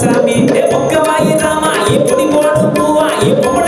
சாமி. பொக்கமாயி ராமா இப்படி போடும் பூவா இப்படி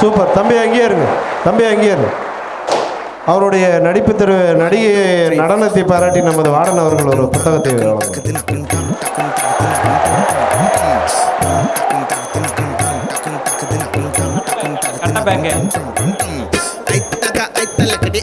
சூப்பர். தம்பி அங்கேயே இருங்க. தம்பி அங்கேயே இருங்க. அவருடைய நடிப்பு திரு நடிகை நடனத்தை பாராட்டி நமது வாடன் அவர்கள் ஒரு புத்தகத்தை வழங்குவார்.